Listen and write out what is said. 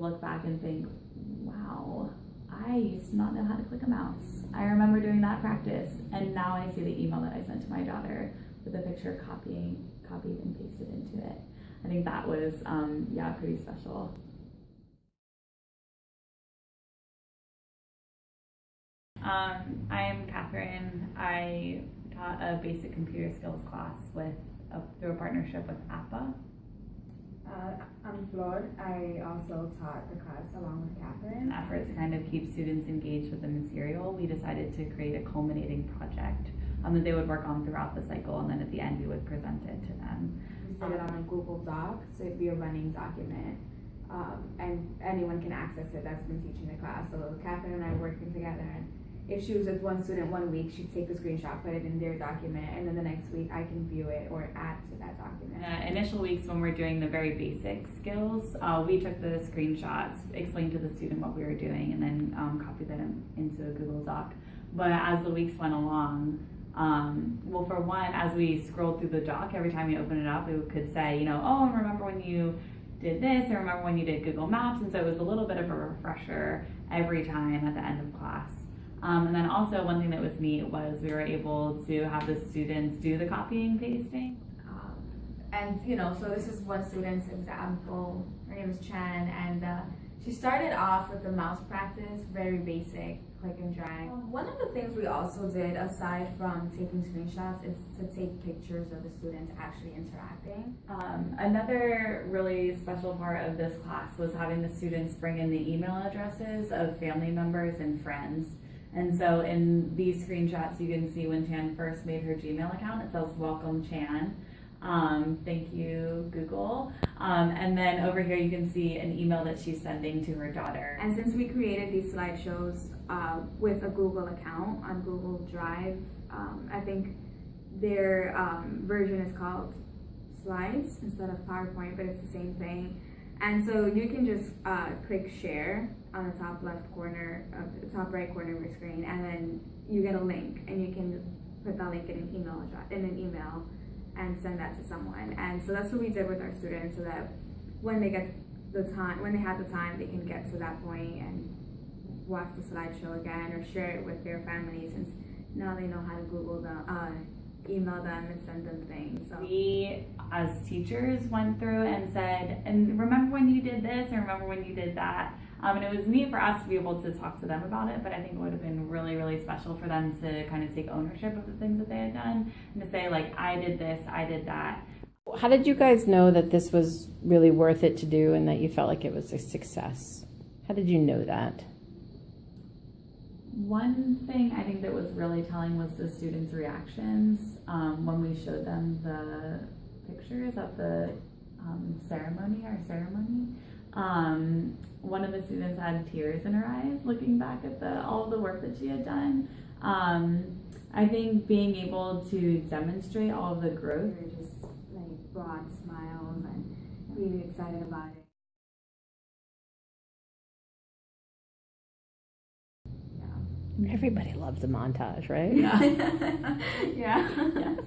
look back and think, wow, I used to not know how to click a mouse. I remember doing that practice, and now I see the email that I sent to my daughter with a picture copying, copied and pasted into it. I think that was, um, yeah, pretty special. Um, I'm Catherine. I taught a basic computer skills class with a, through a partnership with APA. I'm Flor. I also taught the class along with Catherine. In an effort to kind of keep students engaged with the material, we decided to create a culminating project um, that they would work on throughout the cycle, and then at the end we would present it to them. We did it on a Google Doc, so it'd be a running document. Um, and anyone can access it that's been teaching the class. So Catherine and I working together and if she was with one student one week, she'd take a screenshot, put it in their document, and then the next week I can view it or add to that document. Initial weeks when we're doing the very basic skills, uh, we took the screenshots, explained to the student what we were doing, and then um, copied them into a Google Doc. But as the weeks went along, um, well, for one, as we scrolled through the doc, every time we opened it up, we could say, you know, oh, and remember when you did this, I remember when you did Google Maps, and so it was a little bit of a refresher every time at the end of class. Um, and then also one thing that was neat was we were able to have the students do the copying pasting. Um, and you know, so this is one student's example. Her name is Chan, and uh, she started off with the mouse practice, very basic, click and drag. Um, one of the things we also did, aside from taking screenshots, is to take pictures of the students actually interacting. Um, another really special part of this class was having the students bring in the email addresses of family members and friends. And so in these screenshots, you can see when Chan first made her Gmail account, it says welcome Chan. Um, thank you, Google. Um, and then over here, you can see an email that she's sending to her daughter. And since we created these slideshows uh, with a Google account on Google Drive, um, I think their um, version is called Slides instead of PowerPoint, but it's the same thing. And so you can just uh, click share on the top left corner of the top right corner of your screen, and then you get a link, and you can put that link in an email in an email, and send that to someone. And so that's what we did with our students, so that when they get the time, when they have the time, they can get to that point and watch the slideshow again or share it with their families, since now they know how to Google the Uh, email them and send them things. So. We, as teachers, went through and said, and remember when you did this, and remember when you did that. Um, and it was neat for us to be able to talk to them about it, but I think it would have been really, really special for them to kind of take ownership of the things that they had done and to say, like, I did this, I did that. How did you guys know that this was really worth it to do and that you felt like it was a success? How did you know that? One thing I think that was really telling was the students' reactions um, when we showed them the pictures of the um, ceremony, our ceremony. Um, one of the students had tears in her eyes looking back at the all the work that she had done. Um, I think being able to demonstrate all of the growth. Just like broad smiles and being excited about it. Everybody loves a montage, right? Yeah. yeah. yes.